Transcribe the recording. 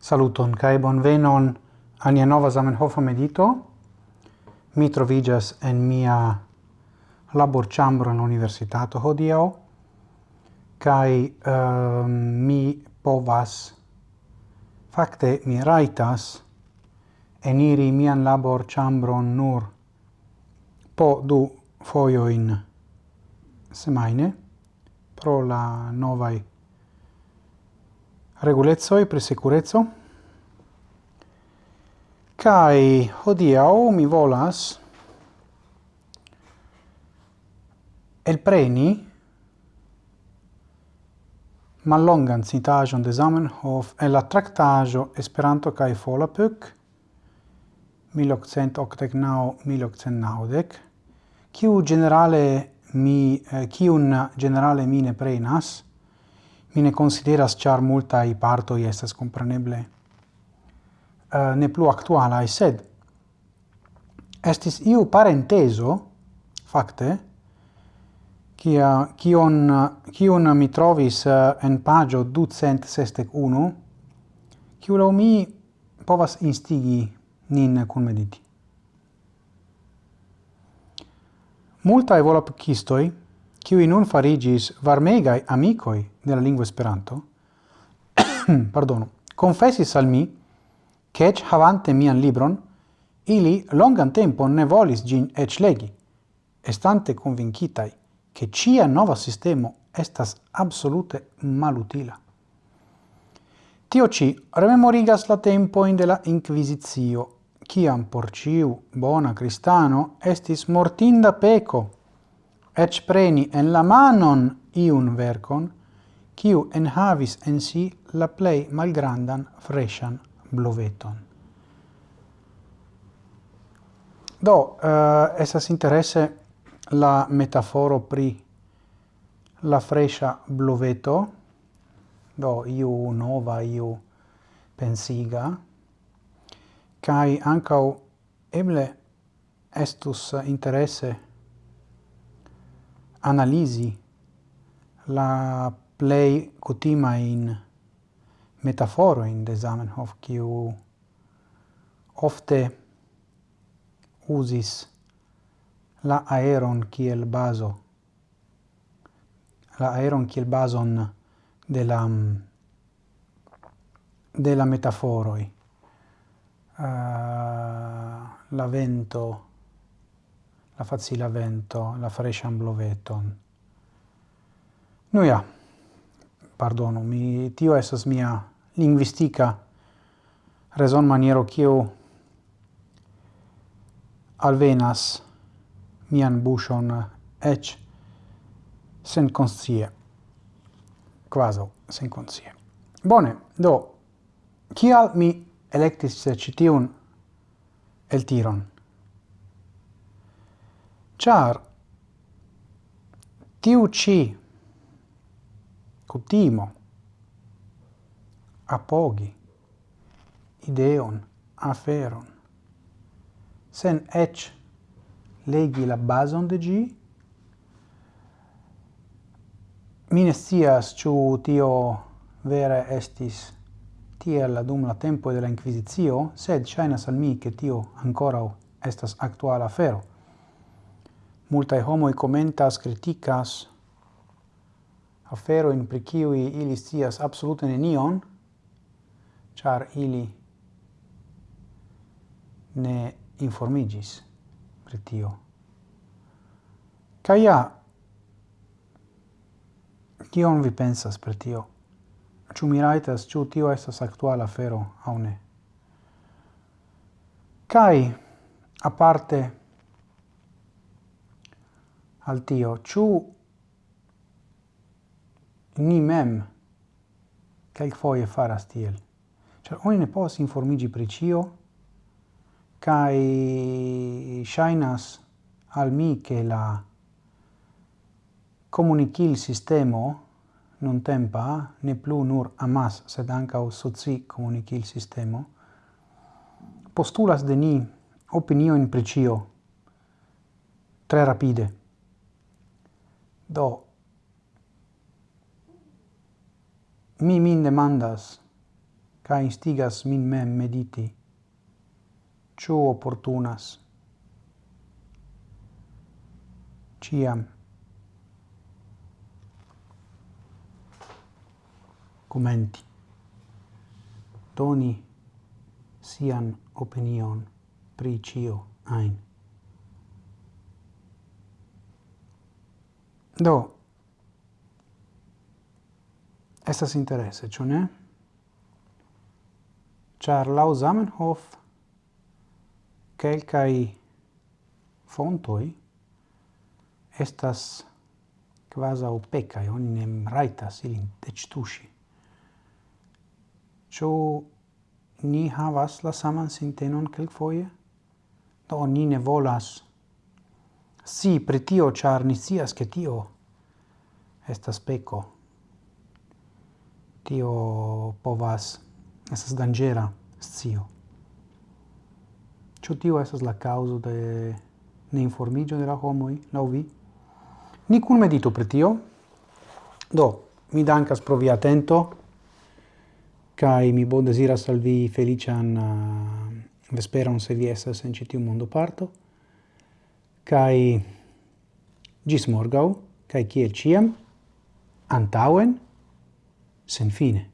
Saluton kai bonvenon al nia nova Zamenhof medito. Mi trovigas en mia laborĉambro en universitato hodiaŭ kai uh, ehm, mi povas fakte mi raitas eniri mian labor laborĉambron nur po du in semaine pro la novaj regulezoi e sicurezzo. Kai hodiau mi volas el preni mallongan citajon de Zamenhof el la tractajo Esperanto kai Folapuk 1889-1890, kiu generale mi, eh, kiun generale mine prenas, mi ne consideras char parto i estas compreneble uh, ne plu I sed estis iu parenteso, facte, kia, kion, kion mi trovis eh, en pagio 261, kiu lo mi povas instigi nin kun mediti. Multae volapukistoi qui nun farigis varmegai amicoi della lingua Esperanto, pardono, confessis al mi, che ec havante mian libron, ili longan tempo ne volis gin ec legi, estante convincitai che cia nova sistemo estas absolute malutila. Tio ci rememorigas la tempo in la inquisizio, ciam por ciu bona cristano estis mortinda peco ec preni en la manon iun vercon, quiu en havis en si la plei malgrandan freshan bloveton. Do, uh, esas interesse la metaforo pri la fresha bloveto, do iu nova, iu pensiga, kai ancau eble estus interesse analisi la plei metaforo in de Zamenhof, kiu ofte usis la aeron kiel bazo, la aeron kiel bazon de la, mm, de la metaforoi, uh, la vento, la facila vento, la frescian bloveton. Nu ja, pardonu, mi, tio esas mia linguistica reson maniero kiu alvenas mian buŝon ec sen conscie, quasi sen conscie. Bone, do, kial mi electis citiun el tiron? Char. Tiu ci. Cutimo. Apogi. Ideon. Aferon. Sen ec legi la bason de gi. Mi ne scias tio vere estis tiel dum la tempo de la Inquisizio, sed ŝajnas al mi che tio ancora estas actuala afero multae homoi commentas, criticas afero in kiui ili stias absolute nenion, char ili ne informigis pri tio. Ca kion vi pensas pri tio? Ciu mi raitas, ciu tio estas actual afero, au ne? Cai, aparte, al tio, chu ni mem kelkfoje faras tiel. Ĉar oni ne pos informigi pri cio, kaj shainas al mi che la comunicil sistemo nuntempa ne plu nur amas, sed ankaŭ soci comunicil sistemo, postulas de ni opinio in precio tre rapide. Do, mi min demandas, ca instigas min mem mediti, ciu opportunas, ciam, commenti, doni sian opinion pri cio ein. Do, estas interesse, ĉu ne? Ĉar lau Zamenhof quelcai fontoi, estas quasi opecai, oni nem raitas ilin dectusi. Ciò ni havas la saman sintenon quelc foie? Do, ni ne volas si pri tio, ĉar ni sias che tio estas peco Tio povas, estas dangera scio. Ĉu tio estas la causa de neinformiĝo de la homoi laŭ vi? Ni kunmeditu pri tio. Do, mi dankas pro vi atento kai mi bon deziras al vi feliĉan uh, eh, vesperon se vi estas en citiu mondo parto kai gis morgau, kai kiel ciam, antauen, sen fine.